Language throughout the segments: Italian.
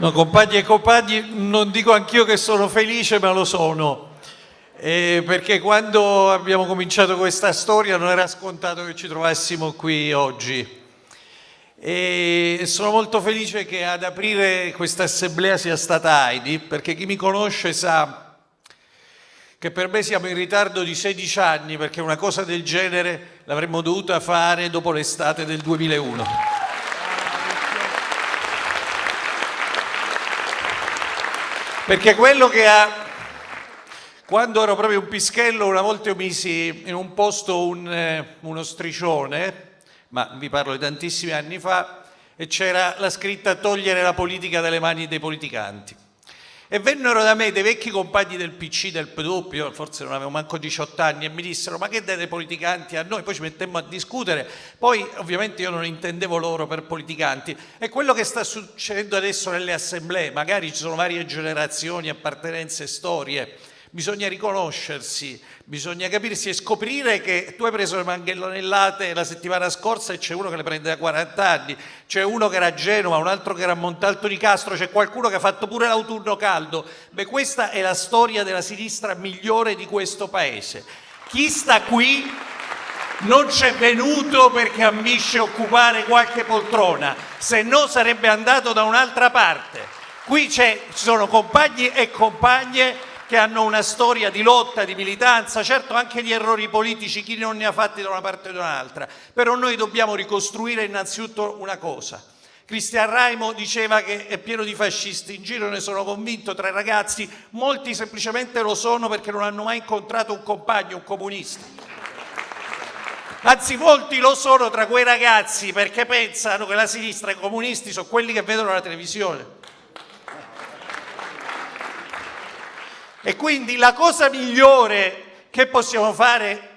No, compagni e compagni, non dico anch'io che sono felice, ma lo sono. Eh, perché quando abbiamo cominciato questa storia non era scontato che ci trovassimo qui oggi. E sono molto felice che ad aprire questa assemblea sia stata Heidi, perché chi mi conosce sa che per me siamo in ritardo di 16 anni, perché una cosa del genere l'avremmo dovuta fare dopo l'estate del 2001. Perché quello che ha... Quando ero proprio un pischello, una volta io misi in un posto un, eh, uno striscione, ma vi parlo di tantissimi anni fa, e c'era la scritta togliere la politica dalle mani dei politicanti. E vennero da me dei vecchi compagni del PC, del PDUP, io forse non avevo manco 18 anni, e mi dissero ma che date politicanti a noi? Poi ci mettemmo a discutere, poi ovviamente io non intendevo loro per politicanti. E quello che sta succedendo adesso nelle assemblee, magari ci sono varie generazioni, appartenenze, storie, bisogna riconoscersi, bisogna capirsi e scoprire che tu hai preso le manganellate la settimana scorsa e c'è uno che le prende da 40 anni, c'è uno che era a Genova, un altro che era a Montalto di Castro, c'è qualcuno che ha fatto pure l'autunno caldo. Beh, questa è la storia della sinistra migliore di questo paese. Chi sta qui non c'è venuto perché ambisce occupare qualche poltrona, se no sarebbe andato da un'altra parte. Qui ci sono compagni e compagne che hanno una storia di lotta, di militanza, certo anche di errori politici, chi non ne ha fatti da una parte o da un'altra, però noi dobbiamo ricostruire innanzitutto una cosa. Cristian Raimo diceva che è pieno di fascisti in giro, ne sono convinto, tra i ragazzi, molti semplicemente lo sono perché non hanno mai incontrato un compagno, un comunista. Anzi, molti lo sono tra quei ragazzi perché pensano che la sinistra e i comunisti sono quelli che vedono la televisione. E quindi la cosa migliore che possiamo fare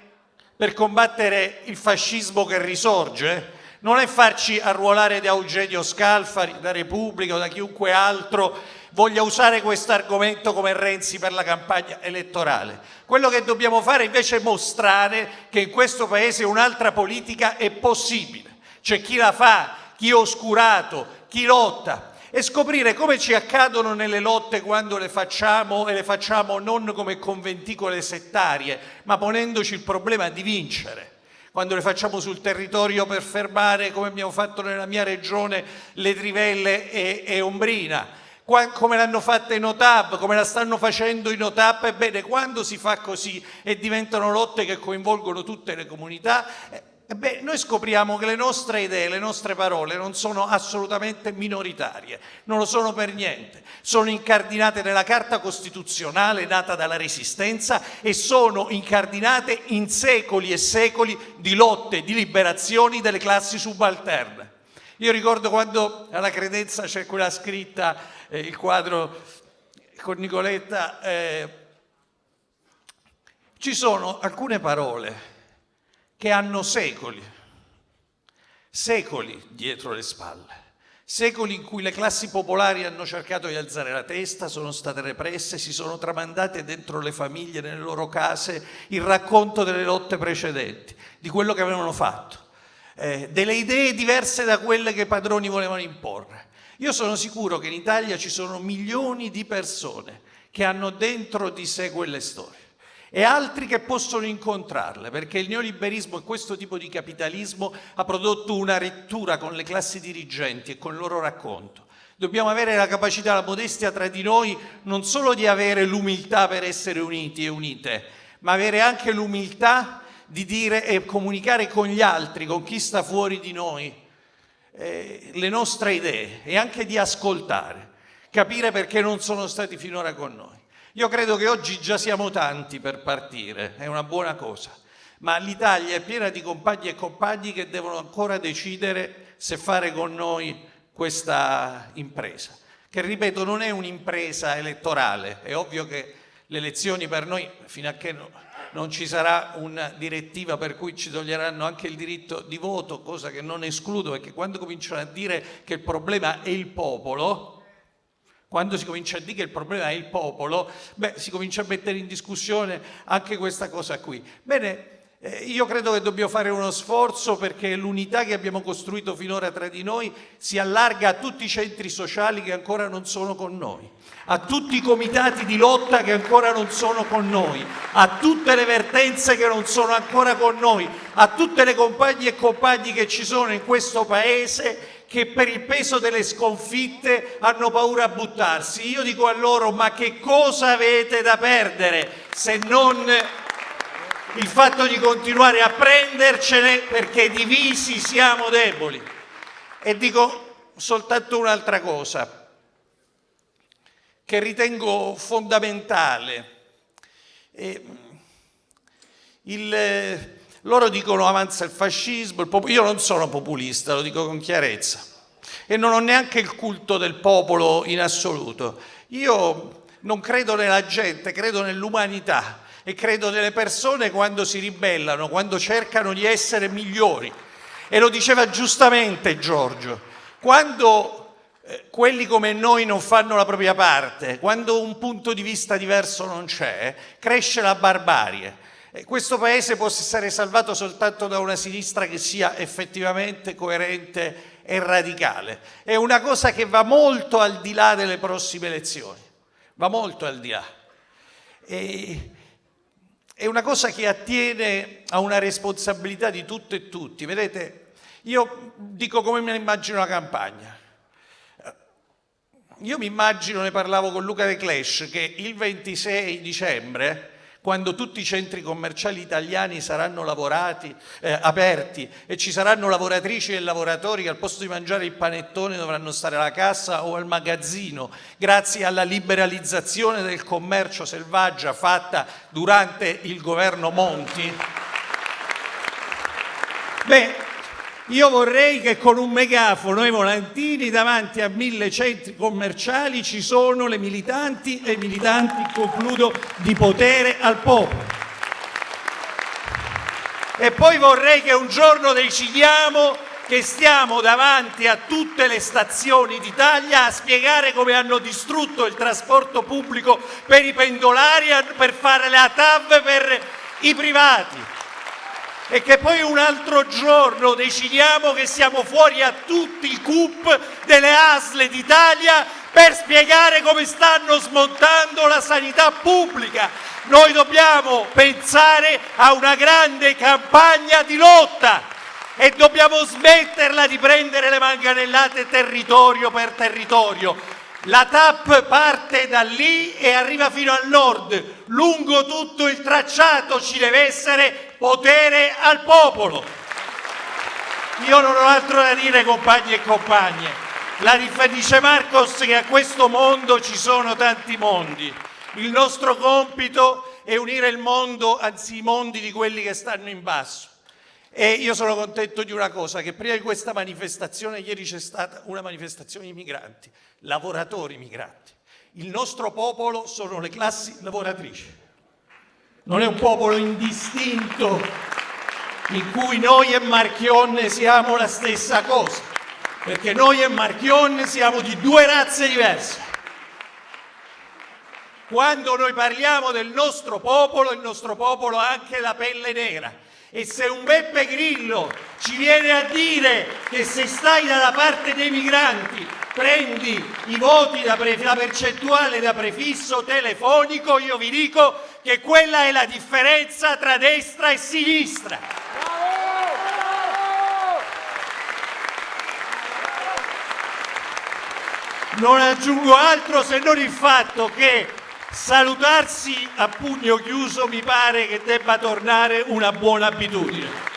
per combattere il fascismo che risorge non è farci arruolare da Eugenio Scalfari, da Repubblica o da chiunque altro voglia usare questo argomento come Renzi per la campagna elettorale. Quello che dobbiamo fare invece è mostrare che in questo Paese un'altra politica è possibile. C'è chi la fa, chi è oscurato, chi lotta, e scoprire come ci accadono nelle lotte quando le facciamo e le facciamo non come conventicole settarie, ma ponendoci il problema di vincere. Quando le facciamo sul territorio per fermare, come abbiamo fatto nella mia regione, le trivelle e, e Ombrina, come l'hanno fatta i Notab, come la stanno facendo i Notab, ebbene quando si fa così e diventano lotte che coinvolgono tutte le comunità, eh, Beh, noi scopriamo che le nostre idee, le nostre parole non sono assolutamente minoritarie, non lo sono per niente, sono incardinate nella Carta Costituzionale nata dalla Resistenza e sono incardinate in secoli e secoli di lotte, di liberazioni delle classi subalterne. Io ricordo quando alla credenza c'è quella scritta, eh, il quadro con Nicoletta, eh, ci sono alcune parole che hanno secoli, secoli dietro le spalle, secoli in cui le classi popolari hanno cercato di alzare la testa, sono state represse, si sono tramandate dentro le famiglie, nelle loro case, il racconto delle lotte precedenti, di quello che avevano fatto, eh, delle idee diverse da quelle che i padroni volevano imporre. Io sono sicuro che in Italia ci sono milioni di persone che hanno dentro di sé quelle storie e altri che possono incontrarle, perché il neoliberismo e questo tipo di capitalismo ha prodotto una rettura con le classi dirigenti e con il loro racconto. Dobbiamo avere la capacità, la modestia tra di noi, non solo di avere l'umiltà per essere uniti e unite, ma avere anche l'umiltà di dire e comunicare con gli altri, con chi sta fuori di noi, eh, le nostre idee e anche di ascoltare, capire perché non sono stati finora con noi. Io credo che oggi già siamo tanti per partire, è una buona cosa, ma l'Italia è piena di compagni e compagni che devono ancora decidere se fare con noi questa impresa, che ripeto non è un'impresa elettorale, è ovvio che le elezioni per noi, fino a che no, non ci sarà una direttiva per cui ci toglieranno anche il diritto di voto, cosa che non escludo, perché quando cominciano a dire che il problema è il popolo, quando si comincia a dire che il problema è il popolo, beh, si comincia a mettere in discussione anche questa cosa qui. Bene, Eh, io credo che dobbiamo fare uno sforzo perché l'unità che abbiamo costruito finora tra di noi si allarga a tutti i centri sociali che ancora non sono con noi, a tutti i comitati di lotta che ancora non sono con noi, a tutte le vertenze che non sono ancora con noi, a tutte le compagne e compagni che ci sono in questo Paese che per il peso delle sconfitte hanno paura a buttarsi. Io dico a loro, ma che cosa avete da perdere se non il fatto di continuare a prendercene perché divisi siamo deboli. E dico soltanto un'altra cosa che ritengo fondamentale. Il, loro dicono avanza il fascismo, il io non sono populista, lo dico con chiarezza, e non ho neanche il culto del popolo in assoluto. Io non credo nella gente, credo nell'umanità e credo nelle persone quando si ribellano, quando cercano di essere migliori. E lo diceva giustamente Giorgio, quando eh, quelli come noi non fanno la propria parte, quando un punto di vista diverso non c'è, cresce la barbarie. Questo Paese può essere salvato soltanto da una sinistra che sia effettivamente coerente e radicale. È una cosa che va molto al di là delle prossime elezioni, va molto al di là. E è una cosa che attiene a una responsabilità di tutte e tutti. Vedete, io dico come mi immagino la campagna. Io mi immagino, ne parlavo con Luca De Clash, che il 26 dicembre quando tutti i centri commerciali italiani saranno lavorati, eh, aperti e ci saranno lavoratrici e lavoratori che al posto di mangiare il panettone dovranno stare alla cassa o al magazzino, grazie alla liberalizzazione del commercio selvaggia fatta durante il governo Monti. Beh, io vorrei che con un megafono e volantini davanti a mille centri commerciali ci sono le militanti e i militanti, concludo, di potere al popolo. E poi vorrei che un giorno decidiamo che stiamo davanti a tutte le stazioni d'Italia a spiegare come hanno distrutto il trasporto pubblico per i pendolari per fare la TAV per i privati e che poi un altro giorno decidiamo che siamo fuori a tutti i CUP delle ASL d'Italia per spiegare come stanno smontando la sanità pubblica. Noi dobbiamo pensare a una grande campagna di lotta e dobbiamo smetterla di prendere le manganellate territorio per territorio. La TAP parte da lì e arriva fino al nord. Lungo tutto il tracciato ci deve essere potere al popolo. Io non ho altro da dire compagni e compagne. La dice Marcos che a questo mondo ci sono tanti mondi. Il nostro compito è unire il mondo, anzi i mondi di quelli che stanno in basso. E io sono contento di una cosa, che prima di questa manifestazione, ieri c'è stata una manifestazione di migranti, lavoratori migranti. Il nostro popolo sono le classi lavoratrici. Non è un popolo indistinto in cui noi e Marchionne siamo la stessa cosa, perché noi e Marchionne siamo di due razze diverse. Quando noi parliamo del nostro popolo, il nostro popolo ha anche la pelle nera e se un Beppe Grillo ci viene a dire che se stai dalla parte dei migranti prendi i voti da la percentuale da prefisso telefonico, io vi dico che quella è la differenza tra destra e sinistra. Non aggiungo altro se non il fatto che Salutarsi a pugno chiuso mi pare che debba tornare una buona abitudine.